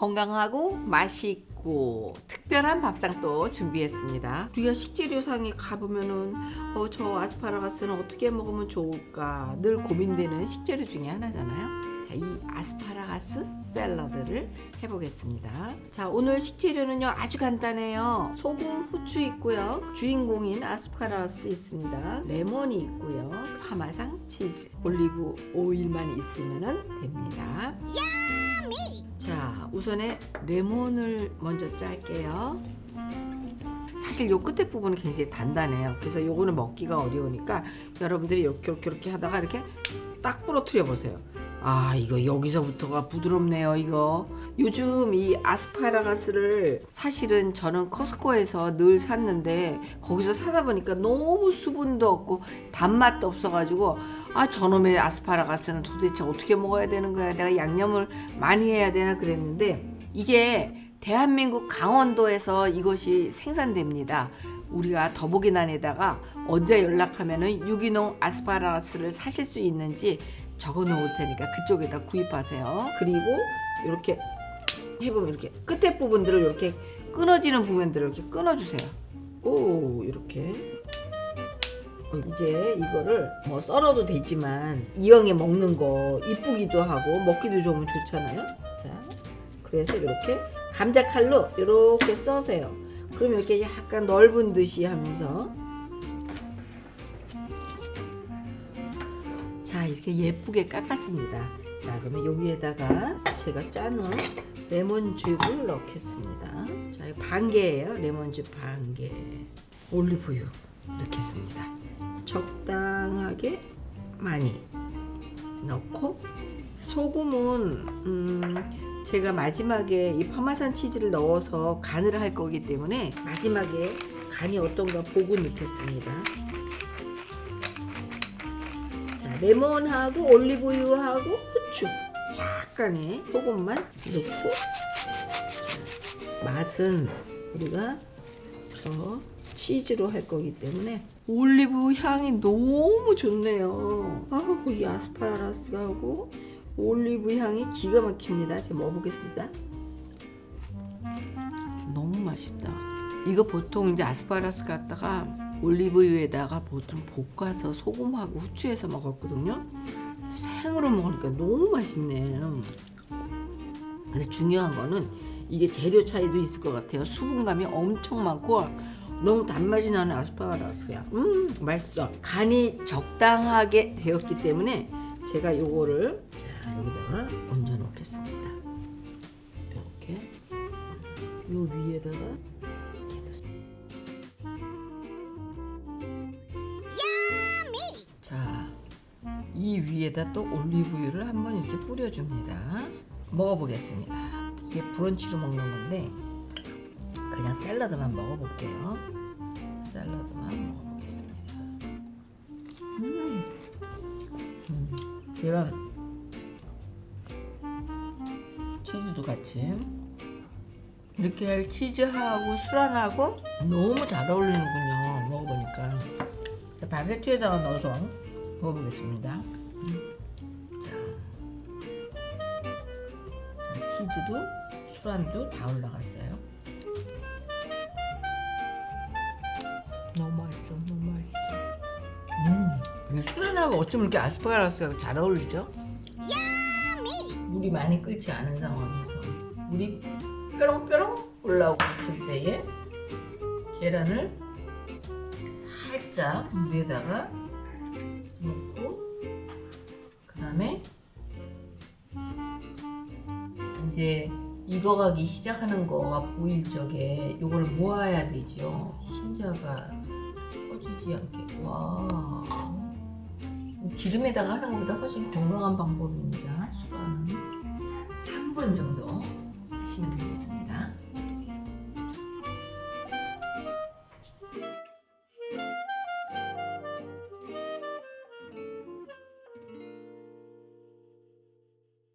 건강하고 맛있고 특별한 밥상 또 준비했습니다. 우리가 식재료상에 가보면은 어, 저 아스파라거스는 어떻게 먹으면 좋을까 늘 고민되는 식재료 중에 하나잖아요. 자, 이 아스파라거스 샐러드를 해보겠습니다. 자, 오늘 식재료는요 아주 간단해요. 소금, 후추 있고요. 주인공인 아스파라거스 있습니다. 레몬이 있고요. 파마상 치즈, 올리브 오일만 있으면 됩니다. 자 우선에 레몬을 먼저 짤게요 사실 요 끝에 부분은 굉장히 단단해요 그래서 요거는 먹기가 어려우니까 여러분들이 이렇게 이렇게 이렇게 하다가 이렇게 딱 부러뜨려 보세요 아 이거 여기서부터가 부드럽네요 이거. 요즘 이 아스파라거스를 사실은 저는 커스코에서 늘 샀는데 거기서 사다 보니까 너무 수분도 없고 단맛도 없어가지고 아 저놈의 아스파라거스는 도대체 어떻게 먹어야 되는 거야? 내가 양념을 많이 해야 되나 그랬는데 이게 대한민국 강원도에서 이것이 생산됩니다. 우리가 더보기란에다가 언제 연락하면 은 유기농 아스파라거스를 사실 수 있는지 적어 놓을 테니까 그쪽에다 구입하세요. 그리고 이렇게 해보면 이렇게 끝에 부분들을 이렇게 끊어지는 부분들을 이렇게 끊어주세요. 오 이렇게 어, 이제 이거를 뭐 썰어도 되지만 이왕에 먹는 거 이쁘기도 하고 먹기도 좋으면 좋잖아요. 자 그래서 이렇게 감자 칼로 이렇게 써세요. 그러면 이렇게 약간 넓은 듯이 하면서 이렇게 예쁘게 깎았습니다. 자 그러면 여기에다가 제가 짜놓은 레몬즙을 넣겠습니다. 자 반 개예요. 레몬즙 반개. 올리브유 넣겠습니다. 적당하게 많이 넣고 소금은 음, 제가 마지막에 이 파마산 치즈를 넣어서 간을 할 거기 때문에 마지막에 간이 어떤가 보고 넣겠습니다 레몬하고 올리브유하고 후추. 약간의 소금만 넣고. 자, 맛은 우리가 저 치즈로 할 거기 때문에 올리브 향이 너무 좋네요. 아우 이 아스파라거스하고 올리브 향이 기가 막힙니다. 제가 먹어보겠습니다. 너무 맛있다. 이거 보통 이제 아스파라거스 갖다가 올리브유에다가 보통 볶아서 소금하고 후추해서 먹었거든요. 생으로 먹으니까 너무 맛있네. 근데 중요한 거는 이게 재료 차이도 있을 것 같아요. 수분감이 엄청 많고 너무 단맛이 나는 아스파라거스야. 음 맛있어. 간이 적당하게 되었기 때문에 제가 요거를 자 여기다가 얹어 놓겠습니다. 이렇게 요 위에다가 위에다 또 올리브유를 한번 이렇게 뿌려줍니다. 먹어보겠습니다. 이게 브런치로 먹는 건데 그냥 샐러드만 먹어볼게요. 샐러드만 먹어보겠습니다. 음, 음. 이런 치즈도 같이 이렇게 치즈하고 술안하고 너무 잘 어울리는군요. 먹어보니까 바게트에다가 넣어서 먹어보겠습니다. 치즈도 술안도 다 올라갔어요. 너무 맛있어, 너무 맛있어. 음, 술안하고 어쩜 이렇게 아스파라거스가 잘 어울리죠? 물이 많이 끓지 않은 상황에서 물이 뾰롱뾰롱 올라오고 있을 때에 계란을 살짝 물에다가 넣고 그 다음에 이제 익어가기 시작하는 거가 보일 적에 이걸 모아야 되죠. 흰자가 꺼지지 않게. 와. 기름에다가 하는 것보다 훨씬 건강한 방법입니다. 수라는 3분 정도 하시면 되겠습니다